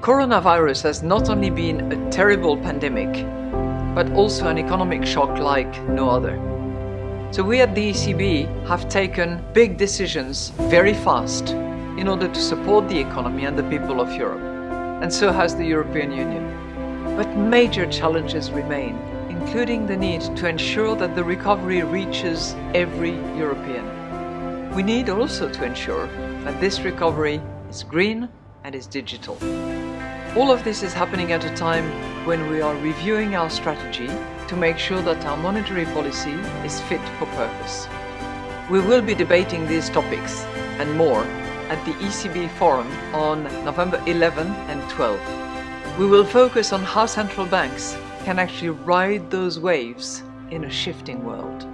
coronavirus has not only been a terrible pandemic, but also an economic shock like no other. So we at the ECB have taken big decisions very fast in order to support the economy and the people of Europe. And so has the European Union. But major challenges remain, including the need to ensure that the recovery reaches every European. We need also to ensure that this recovery is green and is digital. All of this is happening at a time when we are reviewing our strategy to make sure that our monetary policy is fit for purpose. We will be debating these topics and more at the ECB Forum on November 11 and 12. We will focus on how central banks can actually ride those waves in a shifting world.